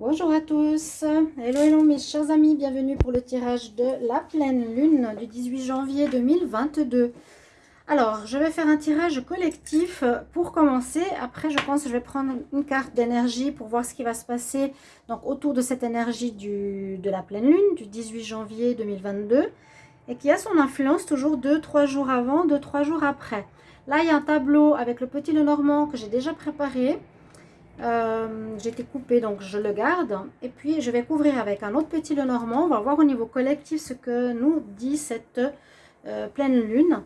Bonjour à tous, hello hello mes chers amis, bienvenue pour le tirage de la pleine lune du 18 janvier 2022. Alors, je vais faire un tirage collectif pour commencer. Après, je pense que je vais prendre une carte d'énergie pour voir ce qui va se passer donc autour de cette énergie de la pleine lune du 18 janvier 2022 et qui a son influence toujours 2-3 jours avant, 2-3 jours après. Là, il y a un tableau avec le petit le normand que j'ai déjà préparé. Euh, j'ai été coupée, donc je le garde. Et puis, je vais couvrir avec un autre petit le normand. On va voir au niveau collectif ce que nous dit cette euh, pleine lune.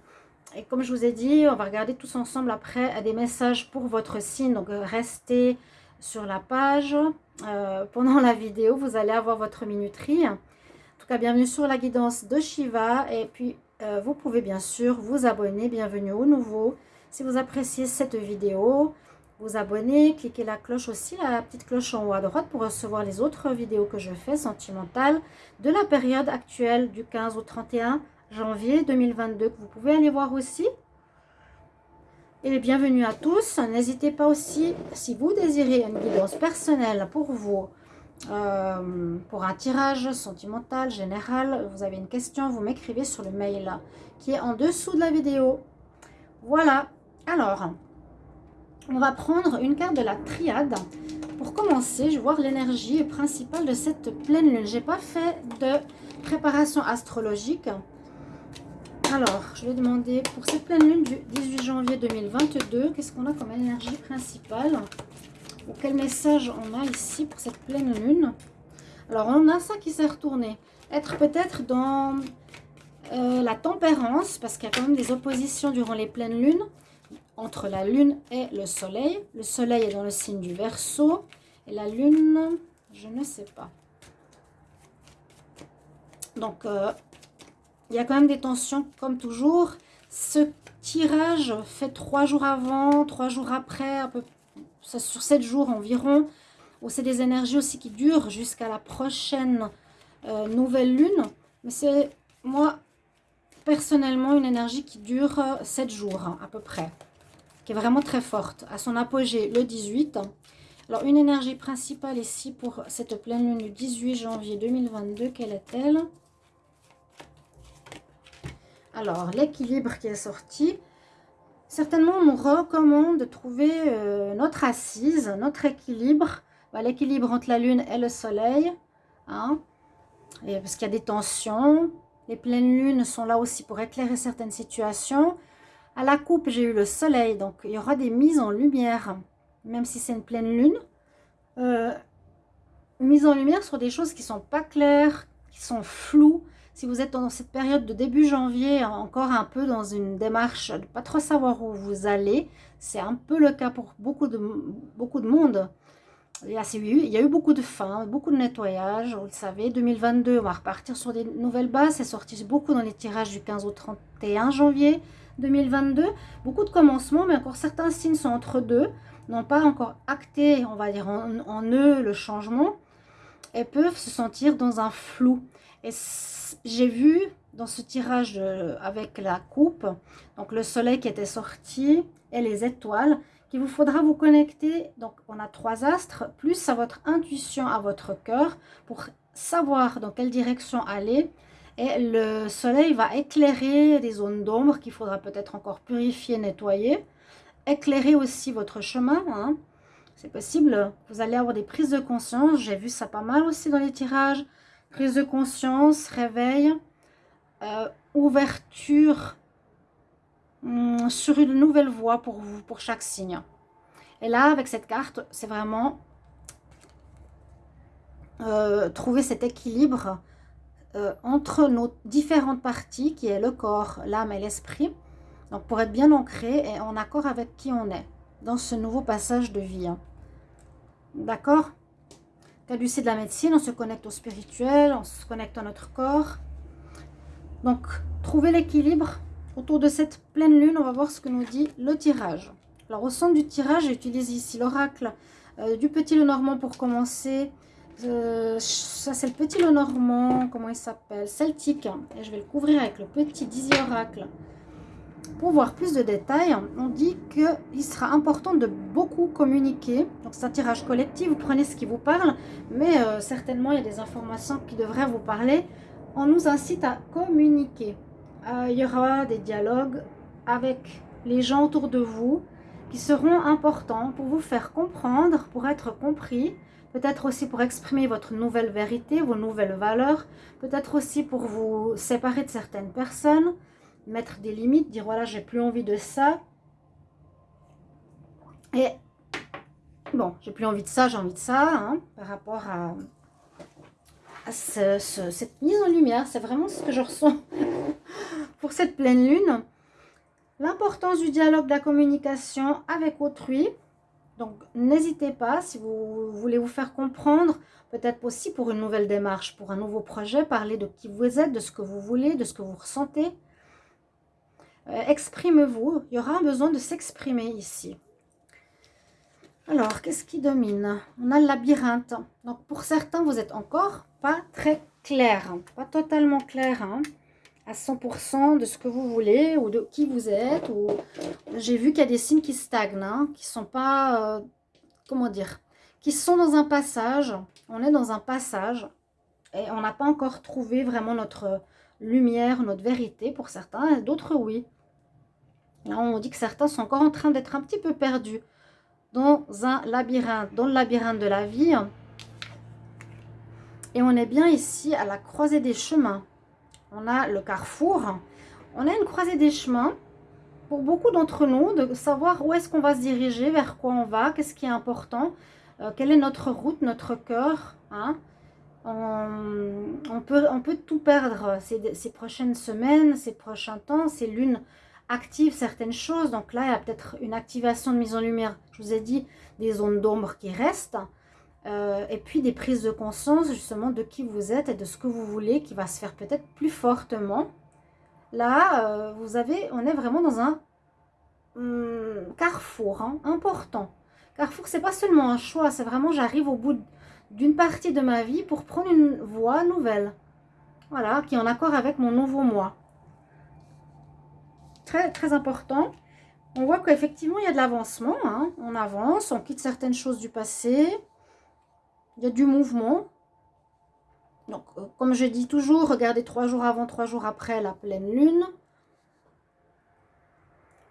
Et comme je vous ai dit, on va regarder tous ensemble après des messages pour votre signe. Donc, restez sur la page. Euh, pendant la vidéo, vous allez avoir votre minuterie. En tout cas, bienvenue sur la guidance de Shiva. Et puis, vous pouvez bien sûr vous abonner. Bienvenue au nouveau. Si vous appréciez cette vidéo, vous abonner, cliquez la cloche aussi, la petite cloche en haut à droite pour recevoir les autres vidéos que je fais sentimentales de la période actuelle du 15 au 31 janvier 2022 que vous pouvez aller voir aussi. Et bienvenue à tous. N'hésitez pas aussi, si vous désirez une guidance personnelle pour vous, euh, pour un tirage sentimental, général, vous avez une question, vous m'écrivez sur le mail qui est en dessous de la vidéo. Voilà. Alors, on va prendre une carte de la triade. Pour commencer, je vais voir l'énergie principale de cette pleine lune. Je n'ai pas fait de préparation astrologique. Alors, je vais demander pour cette pleine lune du 18 janvier 2022, qu'est-ce qu'on a comme énergie principale? Ou quel message on a ici pour cette pleine lune? Alors, on a ça qui s'est retourné. Être peut-être dans euh, la tempérance, parce qu'il y a quand même des oppositions durant les pleines lunes entre la lune et le soleil. Le soleil est dans le signe du Verseau et la lune, je ne sais pas. Donc, euh, il y a quand même des tensions comme toujours. Ce tirage fait trois jours avant, trois jours après, un peu, sur sept jours environ. C'est des énergies aussi qui durent jusqu'à la prochaine euh, nouvelle lune. Mais c'est, moi, personnellement, une énergie qui dure sept jours hein, à peu près qui est vraiment très forte. À son apogée, le 18. Alors, une énergie principale ici pour cette pleine lune du 18 janvier 2022, quelle est-elle? Alors, l'équilibre qui est sorti. Certainement, on recommande de trouver euh, notre assise, notre équilibre. Bah, l'équilibre entre la lune et le soleil. Hein, parce qu'il y a des tensions. Les pleines lunes sont là aussi pour éclairer certaines situations. À la coupe, j'ai eu le soleil, donc il y aura des mises en lumière, même si c'est une pleine lune. Euh, mise en lumière sur des choses qui sont pas claires, qui sont floues. Si vous êtes dans cette période de début janvier, encore un peu dans une démarche de pas trop savoir où vous allez, c'est un peu le cas pour beaucoup de, beaucoup de monde. Il y, a, eu beaucoup de fins, beaucoup de nettoyage, vous le savez. 2022, on va repartir sur des nouvelles bases. C'est sorti beaucoup dans les tirages du 15 au 31 janvier. 2022. Beaucoup de commencements, mais encore certains signes sont entre deux, n'ont pas encore acté, on va dire, en, eux le changement, et peuvent se sentir dans un flou. Et j'ai vu dans ce tirage euh, avec la coupe, donc le soleil qui était sorti et les étoiles, qu'il vous faudra vous connecter, donc on a trois astres, plus à votre intuition, à votre cœur, pour savoir dans quelle direction aller, et le soleil va éclairer des zones d'ombre qu'il faudra peut-être encore purifier, nettoyer. Éclairer aussi votre chemin. Hein. C'est possible. Vous allez avoir des prises de conscience. J'ai vu ça pas mal aussi dans les tirages. Prise de conscience, réveil, euh, ouverture hum, sur une nouvelle voie pour vous, pour chaque signe. Et là, avec cette carte, c'est vraiment euh, trouver cet équilibre euh, entre nos différentes parties, qui est le corps, l'âme et l'esprit. Donc, pour être bien ancré et en accord avec qui on est dans ce nouveau passage de vie. Hein. D'accord? Caducé de la médecine, on se connecte au spirituel, on se connecte à notre corps. Donc, trouver l'équilibre autour de cette pleine lune. On va voir ce que nous dit le tirage. Alors, au centre du tirage, j'utilise ici l'oracle euh, du petit le normand pour commencer. Euh, ça, c'est le petit le normand. Comment il s'appelle Celtique. Et je vais le couvrir avec le petit Dizzy Oracle. pour voir plus de détails, on dit qu'il sera important de beaucoup communiquer. Donc c'est un tirage collectif, vous prenez ce qui vous parle, mais euh, certainement il y a des informations qui devraient vous parler. On nous incite à communiquer. Euh, il y aura des dialogues avec les gens autour de vous qui seront importants pour vous faire comprendre, pour être compris, peut-être aussi pour exprimer votre nouvelle vérité, vos nouvelles valeurs, peut-être aussi pour vous séparer de certaines personnes, mettre des limites, dire voilà, j'ai plus envie de ça. Et bon, j'ai plus envie de ça, j'ai envie de ça, hein, par rapport à, cette mise en lumière. C'est vraiment ce que je ressens pour cette pleine lune. L'importance du dialogue, de la communication avec autrui. Donc, n'hésitez pas, si vous voulez vous faire comprendre, peut-être aussi pour une nouvelle démarche, pour un nouveau projet, parler de qui vous êtes, de ce que vous voulez, de ce que vous ressentez. Euh, exprimez-vous. Il y aura un besoin de s'exprimer ici. Alors, qu'est-ce qui domine? On a le labyrinthe. Donc, pour certains, vous êtes encore pas très clair. Hein. Pas totalement clair hein, à 100% de ce que vous voulez ou de qui vous êtes. J'ai vu qu'il y a des signes qui stagnent, hein, qui sont pas... Euh, comment dire Qui sont dans un passage. On est dans un passage et on n'a pas encore trouvé vraiment notre lumière, notre vérité pour certains, d'autres oui. Là, on dit que certains sont encore en train d'être un petit peu perdus dans un labyrinthe, dans le labyrinthe de la vie. Et on est bien ici à la croisée des chemins. On a le carrefour. On a une croisée des chemins pour beaucoup d'entre nous de savoir où est-ce qu'on va se diriger, vers quoi on va, qu'est-ce qui est important, euh, quelle est notre route, notre cœur. Hein. On, peut, tout perdre ces, ces prochaines semaines, ces prochains temps, ces lunes active certaines choses. Donc là, il y a peut-être une activation de mise en lumière. Je vous ai dit des zones d'ombre qui restent. Euh, et puis des prises de conscience justement de qui vous êtes et de ce que vous voulez qui va se faire peut-être plus fortement. Là, euh, vous avez, on est vraiment dans un hum, carrefour hein, important. Carrefour, c'est pas seulement un choix, c'est vraiment j'arrive au bout d'une partie de ma vie pour prendre une voie nouvelle. Voilà, qui est en accord avec mon nouveau moi très, très important. On voit qu'effectivement, il y a de l'avancement. Hein. On avance, on quitte certaines choses du passé. Il y a du mouvement. Donc, euh, comme je dis toujours, regardez trois jours avant, trois jours après la pleine lune.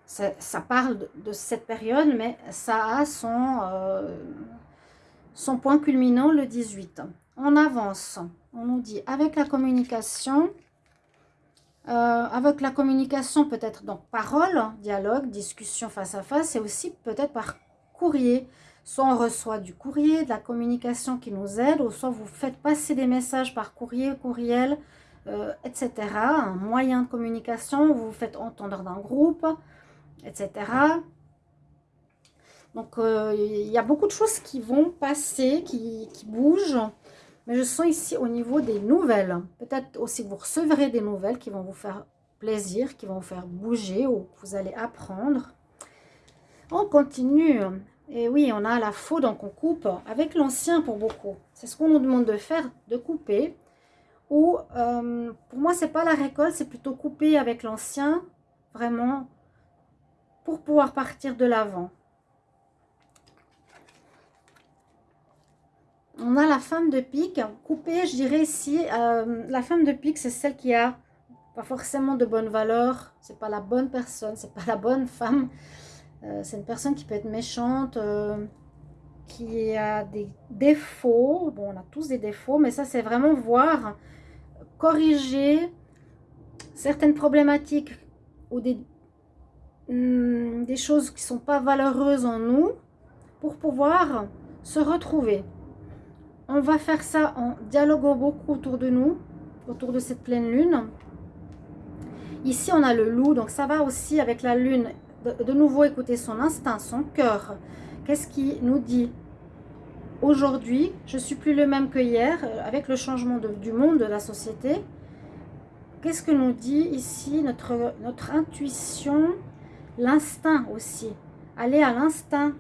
Ça, parle de, cette période, mais ça a son, euh, son point culminant le 18. On avance. On nous dit, avec la communication, euh, avec la communication, peut-être donc parole, dialogue, discussion face à face, et aussi peut-être par courrier. Soit on reçoit du courrier, de la communication qui nous aide, ou soit vous faites passer des messages par courrier, courriel, euh, etc. Un moyen de communication, vous vous faites entendre d'un groupe, etc. Donc, euh, il y a beaucoup de choses qui vont passer, qui, qui bougent. Mais je sens ici au niveau des nouvelles. Peut-être aussi que vous recevrez des nouvelles qui vont vous faire plaisir, qui vont vous faire bouger ou que vous allez apprendre. On continue. Et oui, on a la faux, donc on coupe avec l'ancien pour beaucoup. C'est ce qu'on nous demande de faire, de couper. Ou, euh, pour moi, c'est pas la récolte, c'est plutôt couper avec l'ancien, vraiment, pour pouvoir partir de l'avant. on a la femme de pique coupée, je dirais ici. Euh, la femme de pique, c'est celle qui a pas forcément de bonnes valeurs. C'est pas la bonne personne, c'est pas la bonne femme. Euh, c'est une personne qui peut être méchante, euh, qui a des défauts. Bon, on a tous des défauts, mais ça, c'est vraiment voir, corriger certaines problématiques ou des, hmm, choses qui sont pas valeureuses en nous pour pouvoir se retrouver. On va faire ça en dialoguant beaucoup autour de nous, autour de cette pleine lune. Ici, on a le loup, donc ça va aussi avec la lune. De, nouveau, écouter son instinct, son cœur. Qu'est-ce qui nous dit? Aujourd'hui, je suis plus le même que hier, euh, avec le changement du monde, de la société. Qu'est-ce que nous dit ici notre, notre intuition? L'instinct aussi. Aller à l'instinct.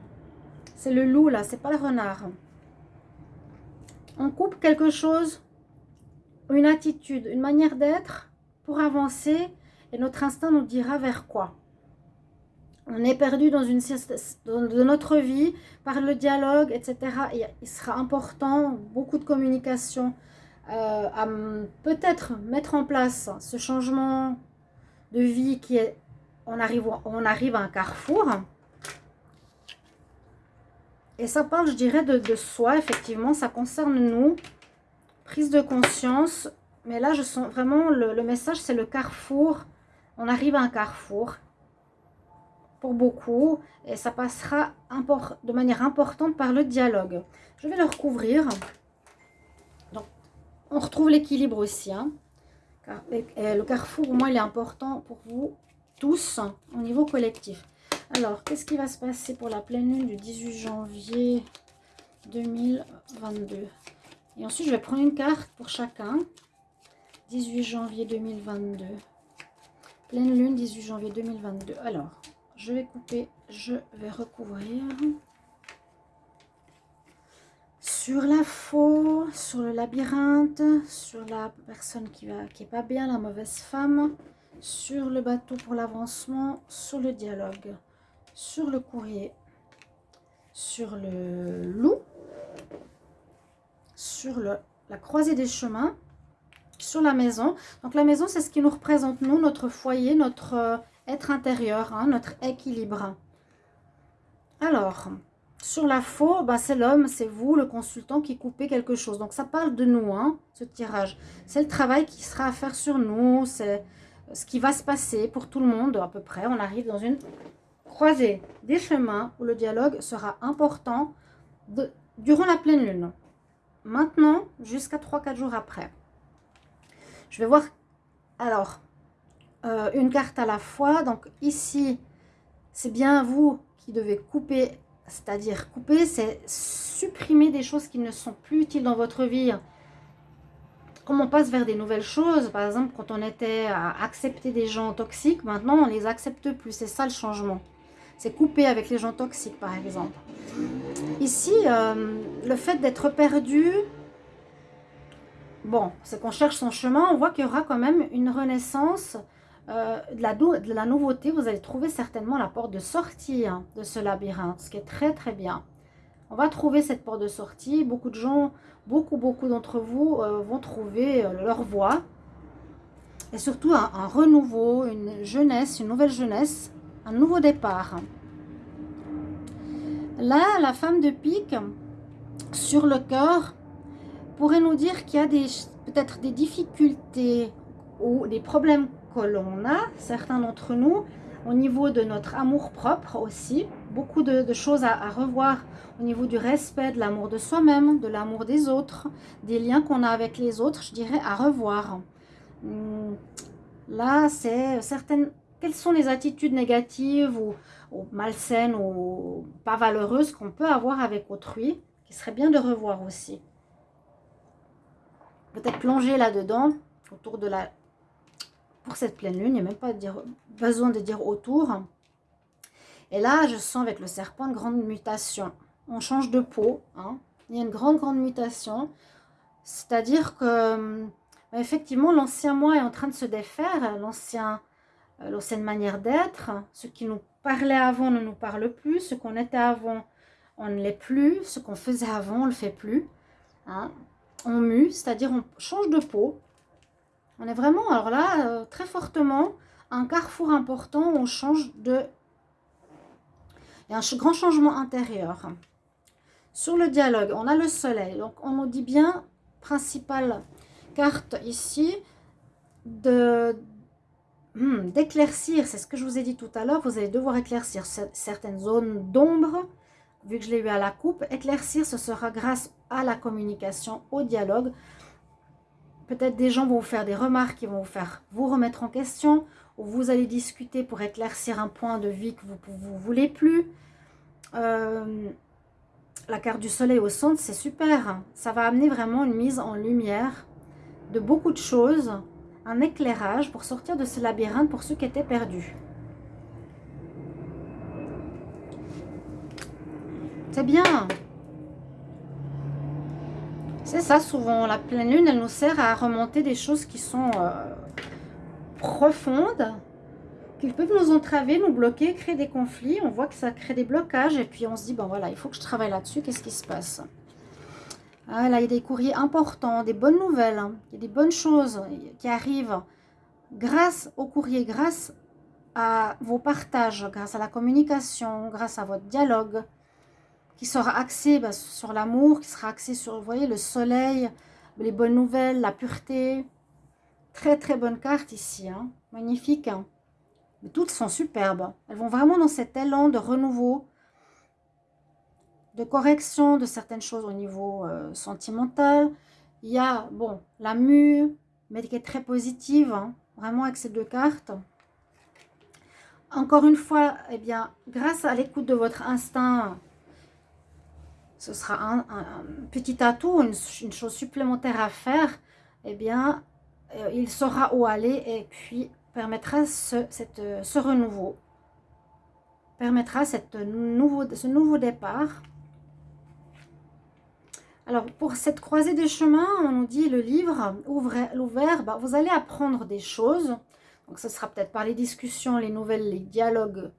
C'est le loup, là, c'est pas le renard on coupe quelque chose, une attitude, une manière d'être pour avancer et notre instinct nous dira vers quoi. On est perdu dans une de notre vie par le dialogue, etc. il sera important, beaucoup de communication, euh, à peut-être mettre en place ce changement de vie qui est, on arrive, à un carrefour. Et ça parle, je dirais, de, soi, effectivement, ça concerne nous, prise de conscience. Mais là, je sens vraiment, le message, c'est le carrefour. On arrive à un carrefour pour beaucoup et ça passera de manière importante par le dialogue. Je vais le recouvrir. Donc, on retrouve l'équilibre aussi. Hein. le carrefour, au moins, il est important pour vous tous au niveau collectif. Alors, qu'est-ce qui va se passer pour la pleine lune du 18 janvier 2022 Et ensuite, je vais prendre une carte pour chacun. 18 janvier 2022. Pleine lune, 18 janvier 2022. Alors, je vais couper, je vais recouvrir. Sur la faux, sur le labyrinthe, sur la personne qui va qui pas bien, la mauvaise femme, sur le bateau pour l'avancement, sur le dialogue, sur le courrier, sur le loup, sur le, la croisée des chemins, sur la maison. Donc la maison, c'est ce qui nous représente, nous, notre foyer, notre être intérieur, hein, notre équilibre. Alors, sur la faux, bah, c'est l'homme, c'est vous, le consultant qui coupez quelque chose. Donc, ça parle de nous, hein, ce tirage. C'est le travail qui sera à faire sur nous, c'est ce qui va se passer pour tout le monde à peu près. On arrive dans une croisée des chemins où le dialogue sera important durant la pleine lune. Maintenant, jusqu'à 3-4 jours après. Je vais voir... Alors, euh, une carte à la fois. Donc ici, c'est bien vous qui devez couper, c'est-à-dire couper, c'est supprimer des choses qui ne sont plus utiles dans votre vie. Comme on passe vers des nouvelles choses, par exemple, quand on était à accepter des gens toxiques, maintenant on les accepte plus. C'est ça le changement. C'est couper avec les gens toxiques, par exemple. Ici, euh, le fait d'être perdu, bon, c'est qu'on cherche son chemin. On voit qu'il y aura quand même une renaissance euh, de, la, nouveauté, vous allez trouver certainement la porte de sortie hein, de ce labyrinthe, ce qui est très très bien. On va trouver cette porte de sortie. Beaucoup de gens, beaucoup beaucoup d'entre vous euh, vont trouver euh, leur voie. Et surtout un, un, renouveau, une jeunesse, une nouvelle jeunesse, un nouveau départ. Là, la femme de pique, sur le cœur, pourrait nous dire qu'il y a peut-être des difficultés ou des problèmes que l'on a, certains d'entre nous, au niveau de notre amour propre aussi. Beaucoup de, choses à, revoir au niveau du respect, de l'amour de soi-même, de l'amour des autres, des liens qu'on a avec les autres, je dirais à revoir. Hmm, là, c'est certaines... Quelles sont les attitudes négatives ou, ou malsaines ou pas valeureuses qu'on peut avoir avec autrui, qui serait bien de revoir aussi. Peut-être plonger là-dedans, autour de la pour cette pleine lune. Il n'y a même pas besoin de dire autour. Et là, je sens avec le serpent une grande mutation. On change de peau. Hein. Il y a une grande, grande mutation. C'est-à-dire que, euh, effectivement, l'ancien moi est en train de se défaire. L'ancien, euh, l'ancienne manière d'être. Ce qui nous parlait avant ne nous parle plus. Ce qu'on était avant, on ne l'est plus. Ce qu'on faisait avant, on ne le fait plus. Hein. On mue, c'est-à-dire on change de peau. On est vraiment, alors là, euh, très fortement, un carrefour important on change de... Il y a un grand changement intérieur. Sur le dialogue, on a le soleil. Donc, on nous dit bien, principale carte ici, de hmm, d'éclaircir, c'est ce que je vous ai dit tout à l'heure, vous allez devoir éclaircir certaines zones d'ombre, vu que je l'ai eu à la coupe. Éclaircir, ce sera grâce à la communication, au dialogue. Peut-être des gens vont vous faire des remarques qui vont vous faire vous remettre en question, ou vous allez discuter pour éclaircir un point de vie que vous ne voulez plus. Euh, la carte du soleil au centre, c'est super. Ça va amener vraiment une mise en lumière de beaucoup de choses, un éclairage pour sortir de ce labyrinthe pour ceux qui étaient perdus. C'est bien c'est ça, souvent, la pleine lune, elle nous sert à remonter des choses qui sont euh, profondes, ils peuvent nous entraver, nous bloquer, créer des conflits. On voit que ça crée des blocages et puis on se dit, bon voilà, il faut que je travaille là-dessus. Qu'est-ce qui se passe? Ah, Là, il y a des courriers importants, des bonnes nouvelles, hein. il y a des bonnes choses qui arrivent grâce au courrier, grâce à vos partages, grâce à la communication, grâce à votre dialogue, qui sera axé bah, sur l'amour, qui sera axé sur, voyez, le soleil, les bonnes nouvelles, la pureté. Très, très bonne carte ici, hein. magnifique. Hein. Toutes sont superbes. Elles vont vraiment dans cet élan de renouveau, de correction de certaines choses au niveau euh, sentimental. Il y a, bon, la mue, mais qui est très positive, hein. vraiment avec ces deux cartes. Encore une fois, eh bien, grâce à l'écoute de votre instinct, ce sera un, petit atout, une, chose supplémentaire à faire, eh bien, euh, il saura où aller et puis permettra ce, renouveau, permettra ce nouveau départ. Alors, pour cette croisée des chemins, on nous dit le livre l'ouvert, bah, vous allez apprendre des choses. Donc, ce sera peut-être par les discussions, les nouvelles, les dialogues,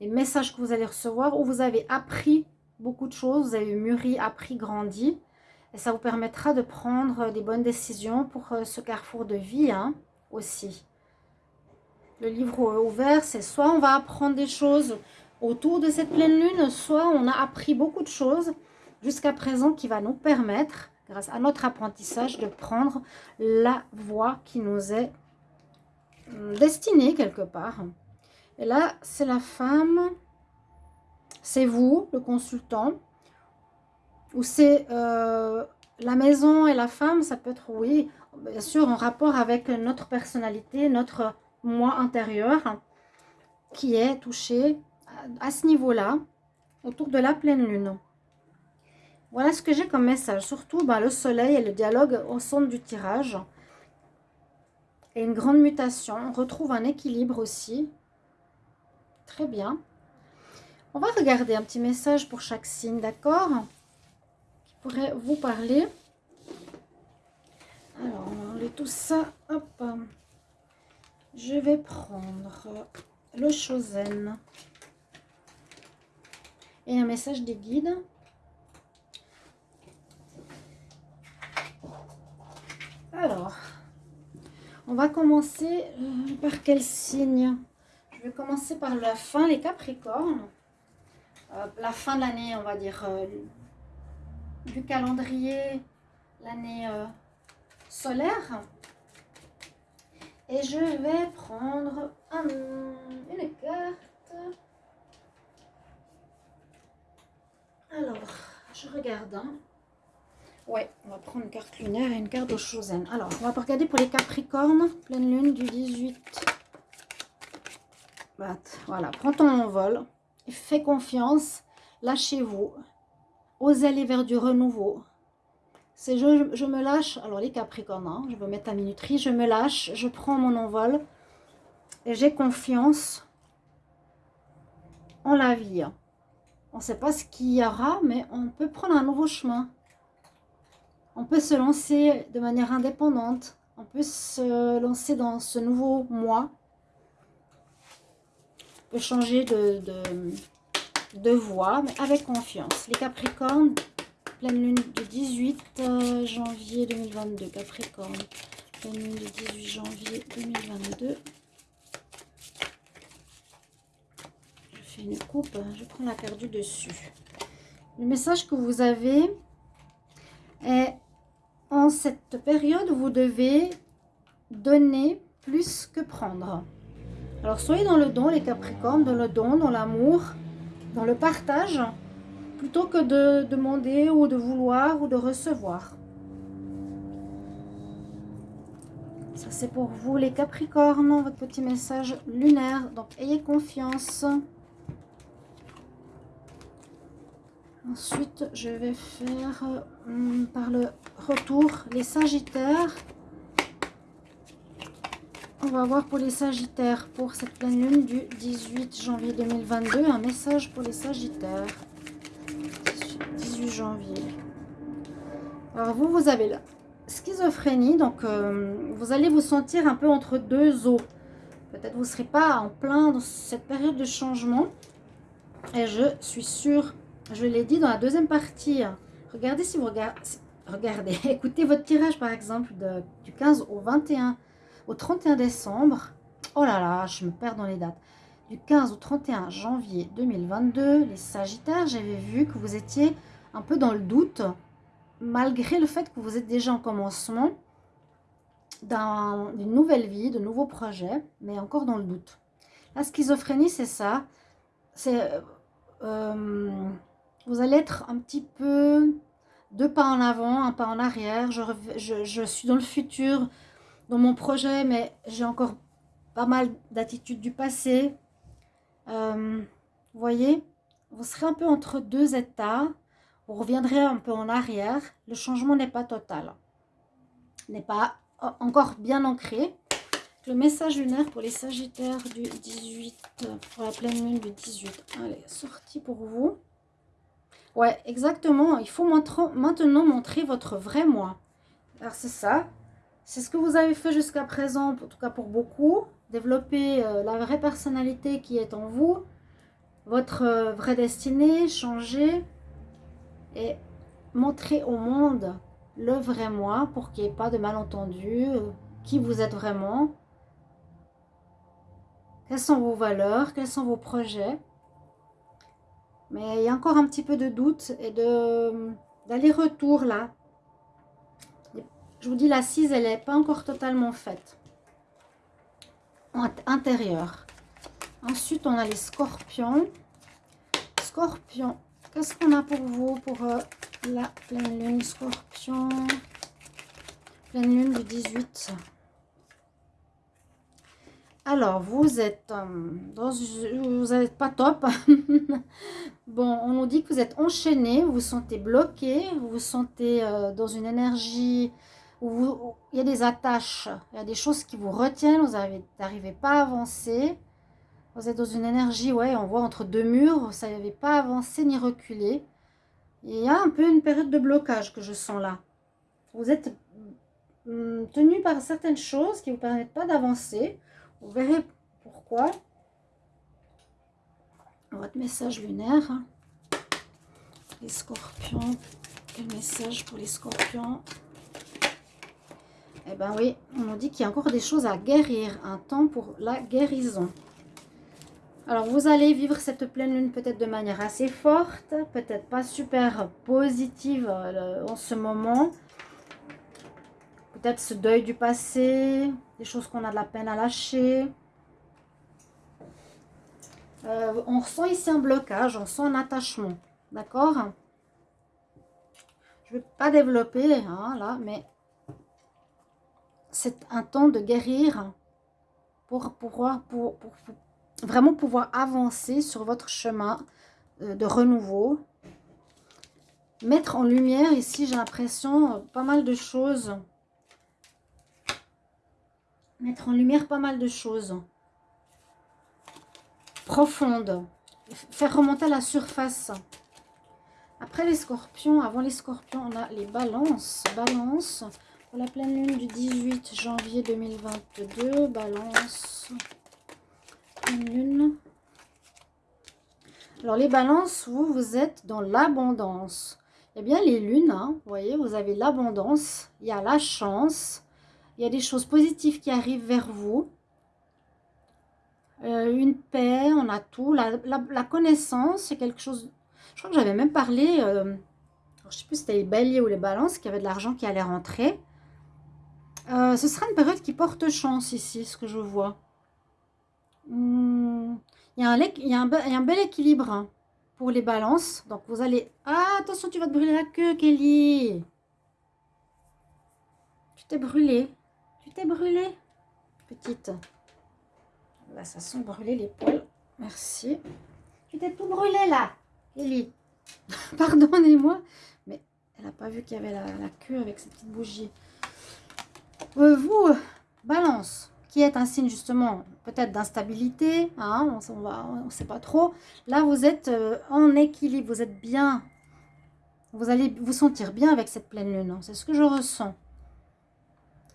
les messages que vous allez recevoir, où vous avez appris beaucoup de choses, vous avez mûri, appris, grandi. Et ça vous permettra de prendre des bonnes décisions pour euh, ce carrefour de vie hein, aussi. Le livre ouvert, c'est soit on va apprendre des choses autour de cette pleine lune, soit on a appris beaucoup de choses jusqu'à présent qui va nous permettre, grâce à notre apprentissage, de prendre la voie qui nous est hum, destinée quelque part. Et là, c'est la femme c'est vous, le consultant, ou c'est euh, la maison et la femme, ça peut être, oui, bien sûr, en rapport avec notre personnalité, notre moi intérieur, qui est touché à, ce niveau-là, autour de la pleine lune. Voilà ce que j'ai comme message. Surtout bah, le soleil et le dialogue au centre du tirage. Et une grande mutation. On retrouve un équilibre aussi. Très bien. On va regarder un petit message pour chaque signe, d'accord Qui pourrait vous parler. Alors, on va enlever tout ça. Hop. Je vais prendre le Chosen. Et un message des guides. Alors, on va commencer euh, par quel signe? Je vais commencer par la fin, les Capricornes. Euh, la fin de l'année, on va dire, euh, du calendrier, l'année euh, solaire. Et je vais prendre une carte. Alors, je regarde. Hein. Ouais, on va prendre une carte lunaire et une carte de Chosen. Alors, on va regarder pour les Capricornes, pleine lune du 18. Voilà, prends ton envol. Fais confiance, lâchez-vous, osez aller vers du renouveau. C'est je, je, me lâche, alors les Capricornes, hein, je vais mettre la minuterie, je me lâche, je prends mon envol et j'ai confiance en la vie. On ne sait pas ce qu'il y aura, mais on peut prendre un nouveau chemin. On peut se lancer de manière indépendante. On peut se lancer dans ce nouveau moi changer de, de, mais avec confiance. Les Capricornes, pleine lune du 18 euh, janvier 2022. Capricorne, pleine lune du 18 janvier 2022. Je fais une coupe, hein, je prends la du dessus. Le message que vous avez est en cette période, vous devez donner plus que prendre. Alors, soyez dans le don, les Capricornes, dans le don, dans l'amour, dans le partage, plutôt que de demander ou de vouloir ou de recevoir. Ça, c'est pour vous, les Capricornes, votre petit message lunaire. Donc, ayez confiance. Ensuite, je vais faire hum, par le retour les Sagittaires. On va voir pour les Sagittaires, pour cette pleine lune du 18 janvier 2022, un message pour les Sagittaires. 18 janvier. Alors vous, vous avez la schizophrénie, donc euh, vous allez vous sentir un peu entre deux eaux. Peut-être vous ne serez pas en plein dans cette période de changement. Et je suis sûre, je l'ai dit dans la deuxième partie, regardez si vous regardez, écoutez votre tirage par exemple du 15 au 21, au 31 décembre. Oh là là, je me perds dans les dates. Du 15 au 31 janvier 2022, les Sagittaires, j'avais vu que vous étiez un peu dans le doute, malgré le fait que vous êtes déjà en commencement d'une nouvelle vie, de nouveaux projets, mais encore dans le doute. La schizophrénie, c'est ça. C'est euh, vous allez être un petit peu deux pas en avant, un pas en arrière. Je, suis dans le futur, dans mon projet, mais j'ai encore pas mal d'attitudes du passé. Euh, vous voyez, vous serez un peu entre deux états. Vous reviendrez un peu en arrière. Le changement n'est pas total. N'est pas encore bien ancré. Le message lunaire pour les Sagittaires du 18, pour la pleine lune du 18. Allez, sorti pour vous. Ouais, exactement. Il faut maintenant montrer votre vrai moi. Alors, c'est ça. C'est ce que vous avez fait jusqu'à présent, en tout cas pour beaucoup. Développer euh, la vraie personnalité qui est en vous. Votre euh, vraie destinée, changer. Et montrer au monde le vrai moi pour qu'il n'y ait pas de malentendu. Euh, qui vous êtes vraiment. Quelles sont vos valeurs Quels sont vos projets? Mais il y a encore un petit peu de doute et d'aller-retour là. Je vous dis, l'assise, elle n'est pas encore totalement faite. Intérieure. Ensuite, on a les scorpions. Scorpion, qu'est-ce qu'on a pour vous pour euh, la pleine lune scorpion? Pleine lune du 18 alors, vous êtes euh, dans, vous n'êtes pas top. bon, on nous dit que vous êtes enchaîné, vous vous sentez bloqué, vous vous sentez euh, dans une énergie où, il y a des attaches, il y a des choses qui vous retiennent, vous n'arrivez pas à avancer. Vous êtes dans une énergie, ouais, on voit entre deux murs, vous ne savez pas avancer ni reculer. il y a un peu une période de blocage que je sens là. Vous êtes hum, tenu par certaines choses qui ne vous permettent pas d'avancer. Vous verrez pourquoi. Votre message lunaire. Les scorpions. Quel message pour les scorpions? Eh bien oui, on nous dit qu'il y a encore des choses à guérir. Un temps pour la guérison. Alors, vous allez vivre cette pleine lune peut-être de manière assez forte, peut-être pas super positive euh, en ce moment. Peut-être ce deuil du passé, des choses qu'on a de la peine à lâcher. Euh, on ressent ici un blocage, on sent un attachement. D'accord? Je ne vais pas développer hein, là, mais c'est un temps de guérir pour pouvoir pour, vraiment pouvoir avancer sur votre chemin euh, de renouveau. Mettre en lumière ici, j'ai l'impression, pas mal de choses mettre en lumière pas mal de choses profondes, faire remonter à la surface. Après les scorpions, avant les scorpions, on a les balances. Balance pour la pleine lune du 18 janvier 2022. Balance, pleine lune. Alors les balances, vous, vous êtes dans l'abondance. Eh bien les lunes, hein, vous voyez, vous avez l'abondance, il y a la chance, il y a des choses positives qui arrivent vers vous. Euh, une paix, on a tout. La, connaissance, c'est quelque chose... Je crois que j'avais même parlé... Euh, je ne sais plus si c'était les béliers ou les balances, qui avait de l'argent qui allait rentrer. Euh, ce sera une période qui porte chance ici, ce que je vois. Hmm, il, y a un, bel équilibre hein, pour les balances. Donc vous allez... Ah, attention, tu vas te brûler la queue, Kelly. Tu t'es brûlé. Tu t'es brûlée, petite. Là, ça sent brûler les poils. Merci. Tu t'es tout brûlé là, Ellie. Pardonnez-moi, mais elle n'a pas vu qu'il y avait la, queue avec cette petite bougie. Euh, vous, balance, qui est un signe justement peut-être d'instabilité, hein, on ne sait pas trop. Là, vous êtes euh, en équilibre, vous êtes bien. Vous allez vous sentir bien avec cette pleine lune. Hein. C'est ce que je ressens.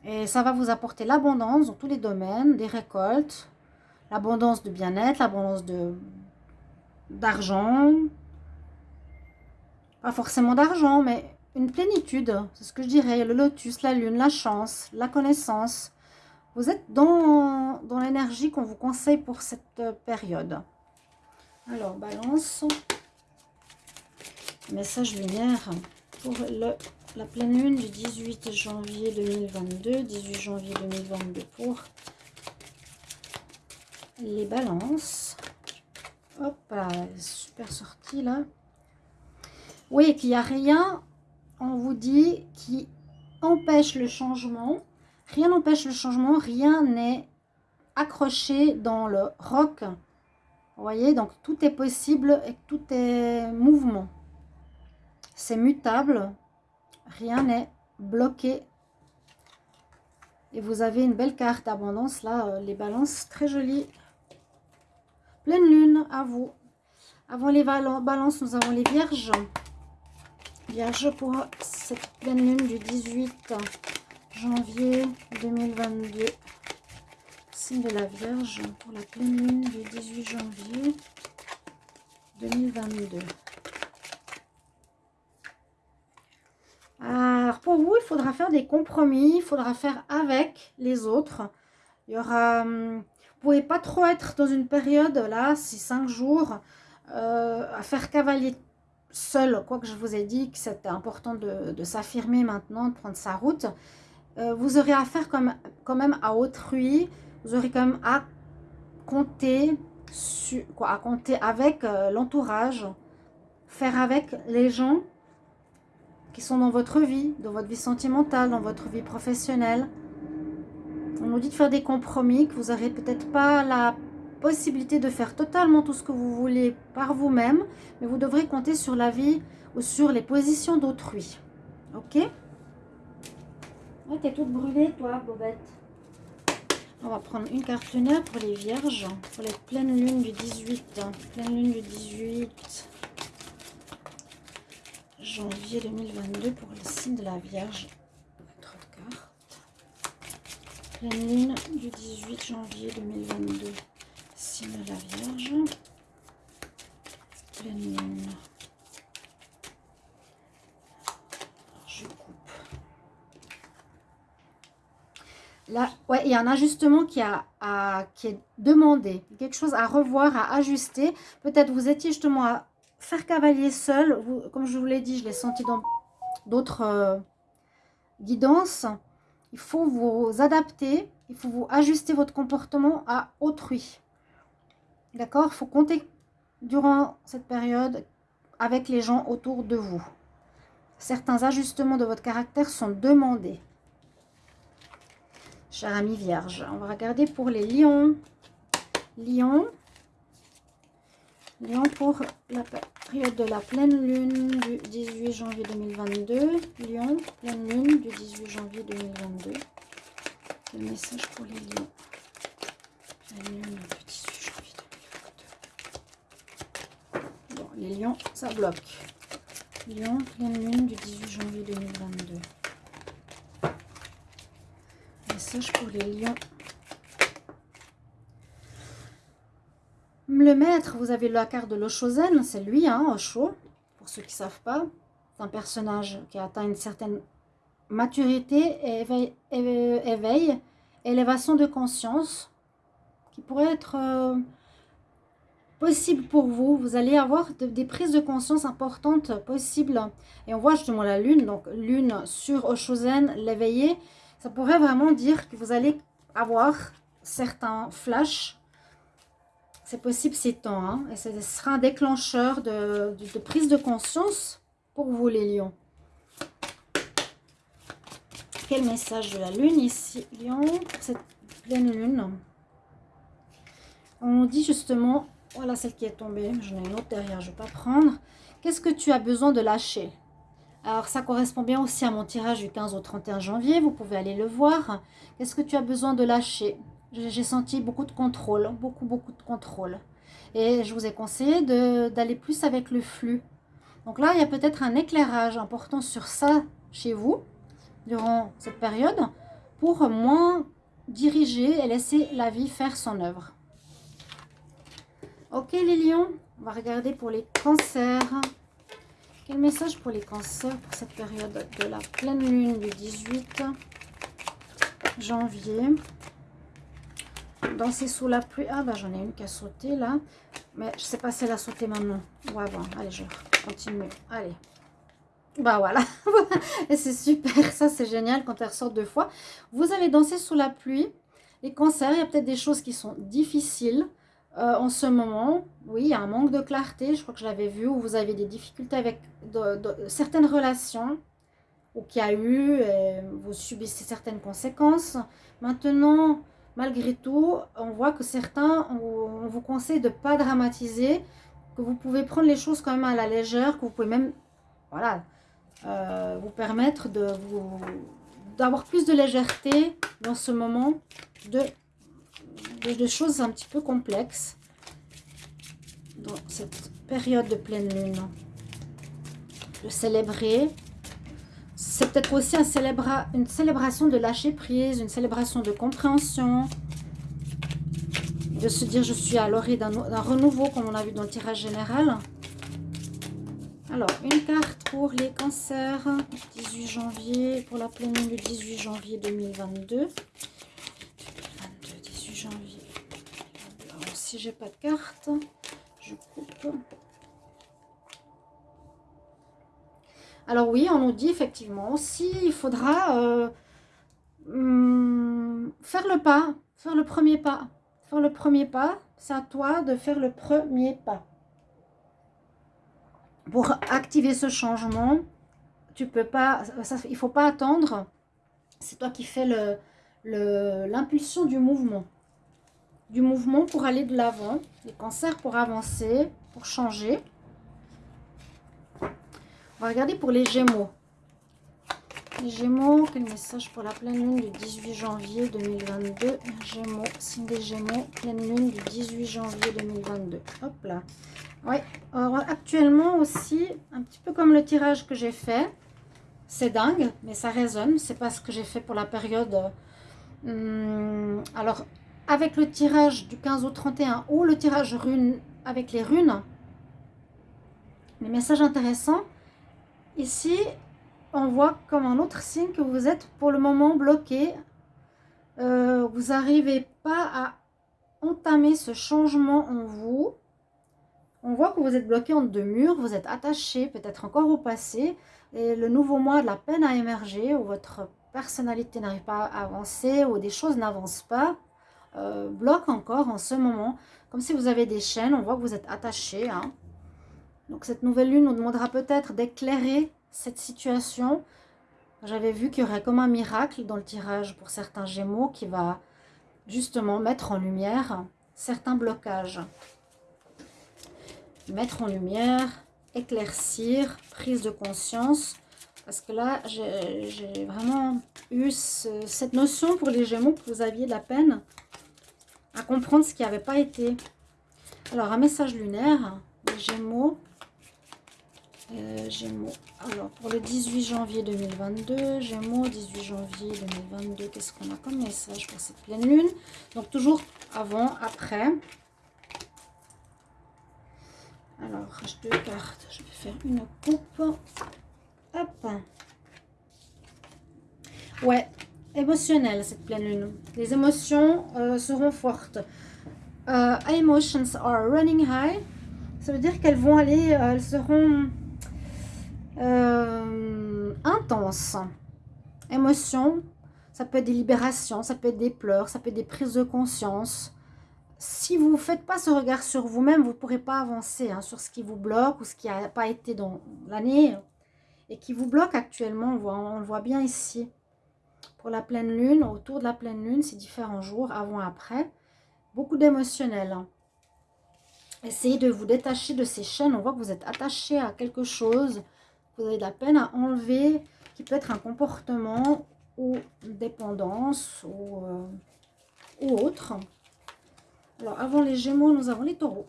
Et ça va vous apporter l'abondance dans tous les domaines, des récoltes. l'abondance de bien-être, l'abondance d'argent. Pas forcément d'argent, mais une plénitude. C'est ce que je dirais. Le lotus, la lune, la chance, la connaissance. Vous êtes dans, dans l'énergie qu'on vous conseille pour cette période. Alors, balance. Message lumière pour le, la pleine lune du 18 janvier 2022. 18 janvier 2022 pour les balances. Hop là, super sortie là. Oui, qu'il n'y a rien, on vous dit, qui empêche le changement. Rien n'empêche le changement, rien n'est accroché dans le roc. Vous voyez, donc tout est possible et tout est mouvement. C'est mutable, rien n'est bloqué. Et vous avez une belle carte d'abondance là, euh, les balances, très jolies. Pleine lune, à vous. Avant les balances, nous avons les vierges. Vierge pour cette pleine lune du 18 janvier 2022. Signe de la Vierge pour la pleine lune du 18 janvier 2022. Alors pour vous, il faudra faire des compromis, il faudra faire avec les autres. Il y aura, hum, vous pouvez pas trop être dans une période là, 6-5 jours, euh, à faire cavalier seul, quoi que je vous ai dit que c'était important de, s'affirmer maintenant, de prendre sa route, euh, vous aurez affaire comme, quand même à autrui, vous aurez quand même à compter, quoi, à compter avec euh, l'entourage, faire avec les gens qui sont dans votre vie, dans votre vie sentimentale, dans votre vie professionnelle. On nous dit de faire des compromis, que vous n'aurez peut-être pas la possibilité de faire totalement tout ce que vous voulez par vous-même, mais vous devrez compter sur la vie ou sur les positions d'autrui. Ok? Ouais, t'es toute brûlée, toi, Bobette. On va prendre une carte lunaire pour les vierges, pour les pleines lunes du 18. Hein. Pleine lune du 18 janvier 2022 pour le signe de la Vierge. Votre carte. Pleine lune du 18 janvier 2022 la Vierge. Je coupe. Là, ouais, il y a un ajustement qui, a, est demandé. Quelque chose à revoir, à ajuster. Peut-être vous étiez justement à faire cavalier seul. Vous, comme je vous l'ai dit, je l'ai senti dans d'autres euh, guidances. Il faut vous adapter. Il faut vous ajuster votre comportement à autrui. D'accord Il faut compter durant cette période avec les gens autour de vous. Certains ajustements de votre caractère sont demandés. Cher ami vierge, on va regarder pour les lions. Lion. Lion pour la période de la pleine lune du 18 janvier 2022. Lion, pleine lune du 18 janvier 2022. Le message pour les lions. Pleine lune du 18 les lions, ça bloque. Lion, pleine lune du 18 janvier 2022. Message pour les lions. Le maître, vous avez la carte de l'Oshozen, c'est lui, hein, Osho, pour ceux qui ne savent pas. C'est un personnage qui atteint une certaine maturité, éveil, éveil élévation de conscience, qui pourrait être... Euh, possible pour vous. Vous allez avoir des prises de conscience importantes possibles. Et on voit justement la lune, donc lune sur Oshozen, l'éveillé. Ça pourrait vraiment dire que vous allez avoir certains flashs. C'est possible ces temps. Hein, et ce sera un déclencheur de, de, prise de conscience pour vous les lions. Quel message de la lune ici, lion, cette pleine lune? On dit justement voilà celle qui est tombée. J'en ai une autre derrière, je ne vais pas prendre. Qu'est-ce que tu as besoin de lâcher? Alors, ça correspond bien aussi à mon tirage du 15 au 31 janvier. Vous pouvez aller le voir. Qu'est-ce que tu as besoin de lâcher? J'ai senti beaucoup de contrôle, beaucoup, beaucoup de contrôle. Et je vous ai conseillé d'aller plus avec le flux. Donc là, il y a peut-être un éclairage important sur ça chez vous durant cette période pour moins diriger et laisser la vie faire son œuvre. Ok les lions, on va regarder pour les cancers. Quel message pour les cancers pour cette période de la pleine lune du 18 janvier? Danser sous la pluie. Ah bah j'en ai une qui a sauté là. Mais je sais pas si elle a sauté maintenant. Ouais bon, allez je continue. Allez. Bah voilà. C'est super. Ça c'est génial quand elle ressort deux fois. Vous avez dansé sous la pluie. Les cancers, il y a peut-être des choses qui sont difficiles. Euh, en ce moment, oui, il y a un manque de clarté, je crois que je l'avais vu, où vous avez des difficultés avec certaines relations, ou qu'il y a eu, et vous subissez certaines conséquences. Maintenant, malgré tout, on voit que certains, on, vous conseille de ne pas dramatiser, que vous pouvez prendre les choses quand même à la légère, que vous pouvez même, voilà, euh, vous permettre d'avoir plus de légèreté dans ce moment de de, choses un petit peu complexes dans cette période de pleine lune. De célébrer. C'est peut-être aussi une célébration de lâcher prise, une célébration de compréhension. De se dire je suis à l'orée d'un renouveau comme on a vu dans le tirage général. Alors, une carte pour les cancers, 18 janvier, pour la pleine lune du 18 janvier 2022 janvier. Alors, si j'ai pas de carte, je coupe. Alors oui, on nous dit effectivement, si il faudra euh, hmm, faire le pas, faire le premier pas. Faire le premier pas, c'est à toi de faire le premier pas. Pour activer ce changement, tu peux pas, ça, il faut pas attendre. C'est toi qui fais l'impulsion le, du mouvement du mouvement pour aller de l'avant, les cancers pour avancer, pour changer. On va regarder pour les Gémeaux. Les Gémeaux, quel message pour la pleine lune du 18 janvier 2022 Gémeaux, signe des Gémeaux, pleine lune du 18 janvier 2022. Hop là. Oui, actuellement aussi, un petit peu comme le tirage que j'ai fait, c'est dingue, mais ça résonne. C'est pas ce que j'ai fait pour la période... Hum, alors, avec le tirage du 15 au 31 ou le tirage rune avec les runes, les messages intéressants, ici, on voit comme un autre signe que vous êtes pour le moment bloqué. Euh, vous n'arrivez pas à entamer ce changement en vous. On voit que vous êtes bloqué entre deux murs, vous êtes attaché peut-être encore au passé. Et le nouveau mois de la peine à émerger, où votre personnalité n'arrive pas à avancer, où des choses n'avancent pas. Euh, bloque encore en ce moment. Comme si vous avez des chaînes, on voit que vous êtes attaché. Hein. Donc cette nouvelle lune nous demandera peut-être d'éclairer cette situation. J'avais vu qu'il y aurait comme un miracle dans le tirage pour certains gémeaux qui va justement mettre en lumière certains blocages. Mettre en lumière, éclaircir, prise de conscience. Parce que là, j'ai vraiment eu cette notion pour les gémeaux que vous aviez de la peine à comprendre ce qui n'avait pas été. Alors, un message lunaire, Gémeaux. Euh, Gémeaux. Alors, pour le 18 janvier 2022, Gémeaux, 18 janvier 2022, qu'est-ce qu'on a comme message pour cette pleine lune? Donc, toujours avant, après. Alors, deux cartes. Je vais faire une coupe. Hop. Ouais, émotionnelle, cette pleine lune. Les émotions euh, seront fortes. Euh, emotions are running high. Ça veut dire qu'elles vont aller, euh, elles seront intenses. Émotions, ça peut être des libérations, ça peut être des pleurs, ça peut être des prises de conscience. Si vous ne faites pas ce regard sur vous-même, vous ne pourrez pas avancer hein, sur ce qui vous bloque ou ce qui n'a pas été dans l'année et qui vous bloque actuellement. on le voit bien ici. Pour la pleine lune, autour de la pleine lune, c'est différents jours, avant, après. Beaucoup d'émotionnel. Hein. Essayez de vous détacher de ces chaînes. On voit que vous êtes attaché à quelque chose. Vous avez de la peine à enlever, qui peut être un comportement ou une dépendance ou, euh, ou autre. Alors, avant les Gémeaux, nous avons les Taureaux.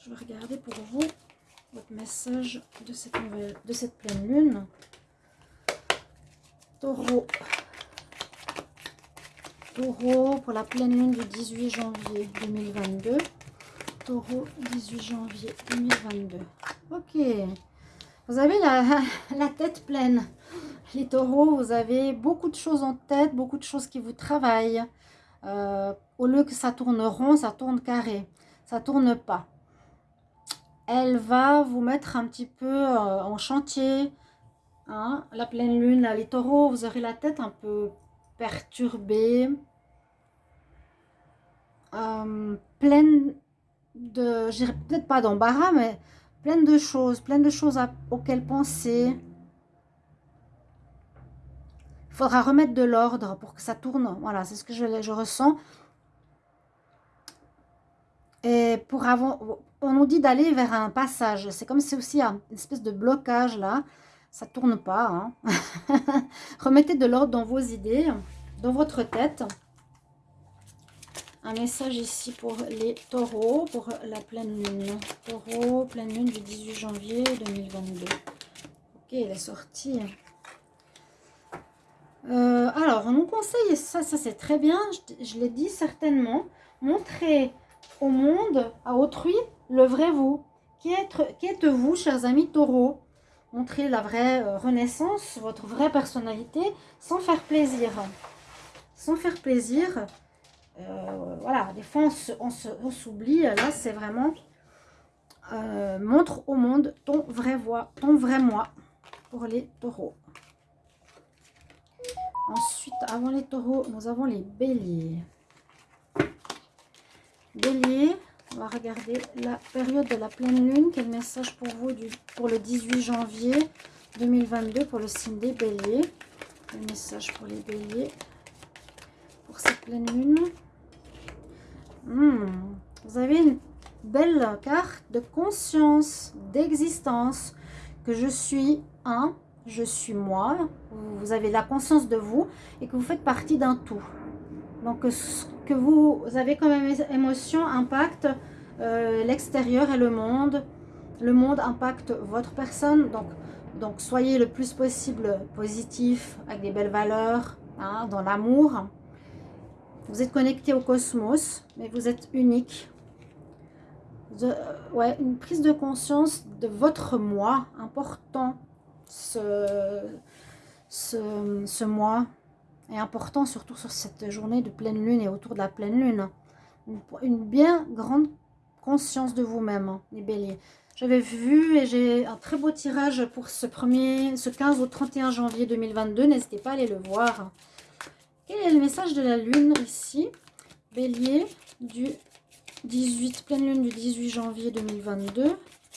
Je vais regarder pour vous votre message de cette, nouvelle, de cette pleine lune. Taureau, pour la pleine lune du 18 janvier 2022. taureaux, 18 janvier 2022. Ok. Vous avez la, la tête pleine. Les taureaux, vous avez beaucoup de choses en tête, beaucoup de choses qui vous travaillent. Euh, au lieu que ça tourne rond, ça tourne carré. Ça tourne pas. Elle va vous mettre un petit peu euh, en chantier. Hein. La pleine lune, les taureaux, vous aurez la tête un peu perturbée. Euh, pleine de, peut-être pas d'embarras, mais pleine de choses, pleine de choses auxquelles penser. Il faudra remettre de l'ordre pour que ça tourne. Voilà, c'est ce que je, je ressens. Et pour avoir, on nous dit d'aller vers un passage. C'est comme si aussi une espèce de blocage là. Ça tourne pas. Hein. Remettez de l'ordre dans vos idées, dans votre tête. Un message ici pour les taureaux, pour la pleine lune. Taureau, pleine lune du 18 janvier 2022. Ok, il est. Euh, alors, on nous conseille, ça, ça c'est très bien, je, l'ai dit certainement, montrer au monde, à autrui, le vrai vous. Qui êtes-vous, chers amis taureaux Montrez la vraie euh, renaissance, votre vraie personnalité, sans faire plaisir. Sans faire plaisir, voilà, des fois on s'oublie. Là, c'est vraiment euh, montre au monde ton vrai voix, ton vrai moi pour les taureaux. Ensuite, avant les taureaux, nous avons les béliers. Bélier, on va regarder la période de la pleine lune. Quel message pour vous du, pour le 18 janvier 2022 pour le signe des béliers? Quel message pour les béliers pour cette pleine lune? Hmm. Vous avez une belle carte de conscience, d'existence, que je suis un, je suis moi. Vous avez la conscience de vous et que vous faites partie d'un tout. Donc, ce que vous avez comme émotion impacte euh, l'extérieur et le monde. Le monde impacte votre personne. Donc, soyez le plus possible positif, avec des belles valeurs, hein, dans l'amour. Vous êtes connecté au cosmos, mais vous êtes unique. Euh, ouais, une prise de conscience de votre moi, important. Ce, ce, ce mois est important, surtout sur cette journée de pleine lune et autour de la pleine lune. Une, bien grande conscience de vous-même, hein, les béliers. J'avais vu et j'ai un très beau tirage pour ce, premier, ce 15 au 31 janvier 2022. N'hésitez pas à aller le voir. Quel est le message de la lune ici Bélier du 18, pleine lune du 18 janvier 2022.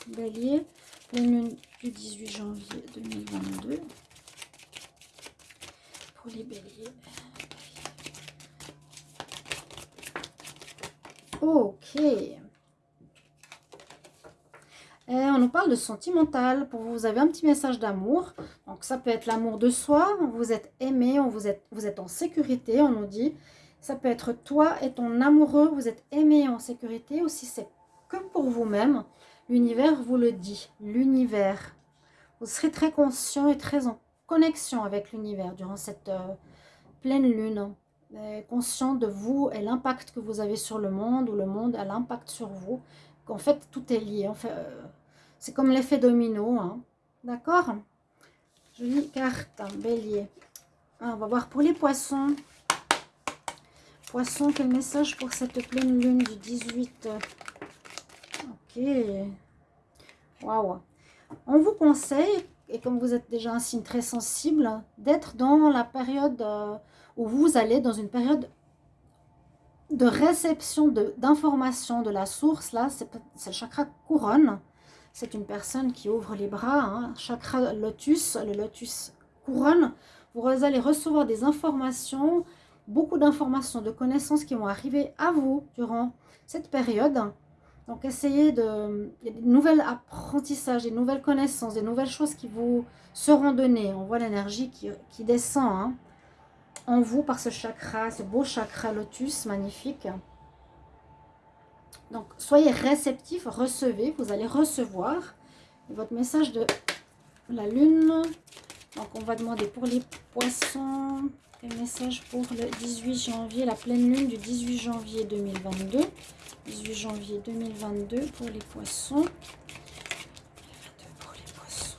Bélier, pleine lune du 18 janvier 2022. Pour les béliers. Ok. On nous parle de sentimental. Pour vous, vous avez un petit message d'amour. Donc, ça peut être l'amour de soi. Vous êtes aimé, on vous, êtes, vous êtes en sécurité, on nous dit. Ça peut être toi et ton amoureux. Vous êtes aimé en sécurité. Ou si c'est que pour vous-même, l'univers vous le dit. L'univers. Vous serez très conscient et très en connexion avec l'univers durant cette euh, pleine lune. conscient de vous et l'impact que vous avez sur le monde ou le monde a l'impact sur vous. Qu'en fait, tout est lié. En fait, euh, c'est comme l'effet domino. Hein. D'accord? Jolie carte, bélier. Ah, on va voir pour les poissons. Poissons, quel message pour cette pleine lune du 18 Ok. Waouh. On vous conseille, et comme vous êtes déjà un signe très sensible, d'être dans la période euh, où vous allez dans une période de réception d'informations de, la source. Là, c'est le chakra couronne. C'est une personne qui ouvre les bras, hein. chakra lotus, le lotus couronne. Vous allez recevoir des informations, beaucoup d'informations, de connaissances qui vont arriver à vous durant cette période. Donc essayez de... Il y a des nouvelles apprentissages, des nouvelles connaissances, des nouvelles choses qui vous seront données. On voit l'énergie qui, descend hein, en vous par ce chakra, ce beau chakra lotus magnifique. Donc, soyez réceptifs, recevez, vous allez recevoir votre message de la lune Donc, on va demander pour les poissons, quel message pour le 18 janvier, la pleine lune du 18 janvier 2022. 18 janvier 2022 pour les poissons. Pour les poissons.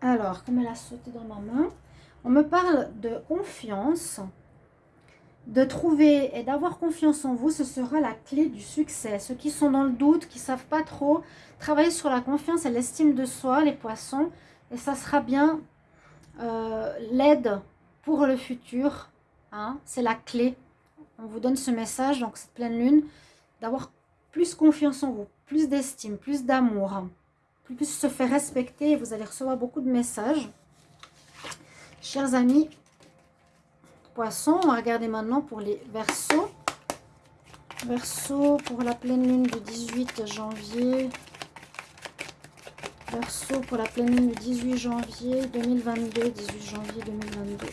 Alors, comme elle a sauté dans ma main, on me parle de confiance de trouver et d'avoir confiance en vous, ce sera la clé du succès. Ceux qui sont dans le doute, qui ne savent pas trop, travailler sur la confiance et l'estime de soi, les poissons, et ça sera bien euh, l'aide pour le futur. Hein. C'est la clé. On vous donne ce message, donc cette pleine lune, d'avoir plus confiance en vous, plus d'estime, plus d'amour, plus se faire respecter. Vous allez recevoir beaucoup de messages. Chers amis, poissons. On va regarder maintenant pour les versos. Verso pour la pleine lune du 18 janvier. Verso pour la pleine lune du 18 janvier 2022. 18 janvier 2022.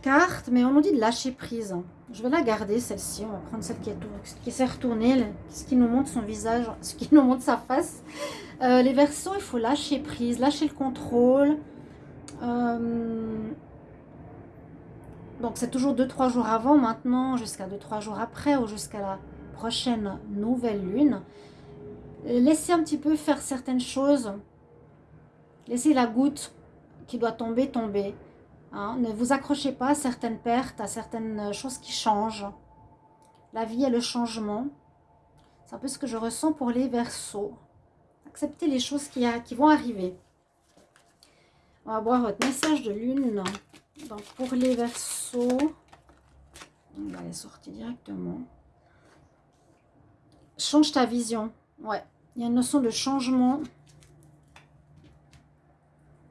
Cartes, mais on nous dit de lâcher prise. Je vais la garder, celle-ci. On va prendre celle qui, est, qui s'est retournée, ce qui nous montre son visage, ce qui nous montre sa face. Euh, les versos, il faut lâcher prise, lâcher le contrôle. Euh, donc c'est toujours 2-3 jours avant maintenant, jusqu'à 2-3 jours après ou jusqu'à la prochaine nouvelle lune. Laissez un petit peu faire certaines choses. Laissez la goutte qui doit tomber, tomber. Hein. Ne vous accrochez pas à certaines pertes, à certaines choses qui changent. La vie est le changement. C'est un peu ce que je ressens pour les versos. Acceptez les choses qui, qui vont arriver. On va voir votre message de lune. Donc, pour les versos, on va les sortir directement. Change ta vision. Ouais, il y a une notion de changement.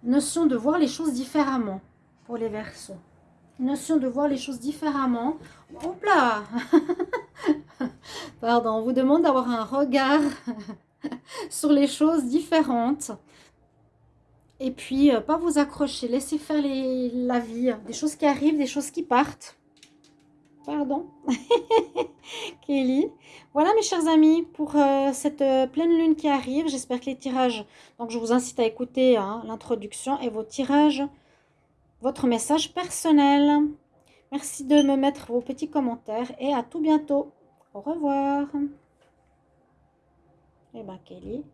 Notion de voir les choses différemment pour les versos. Notion de voir les choses différemment. Hop là Pardon, on vous demande d'avoir un regard sur les choses différentes. Et puis, euh, pas vous accrocher. Laissez faire la vie. Des choses qui arrivent, des choses qui partent. Pardon. Kelly. Voilà mes chers amis pour euh, cette euh, pleine lune qui arrive. J'espère que les tirages... Donc je vous incite à écouter hein, l'introduction et vos tirages. Votre message personnel. Merci de me mettre vos petits commentaires. Et à tout bientôt. Au revoir. Et eh bien Kelly.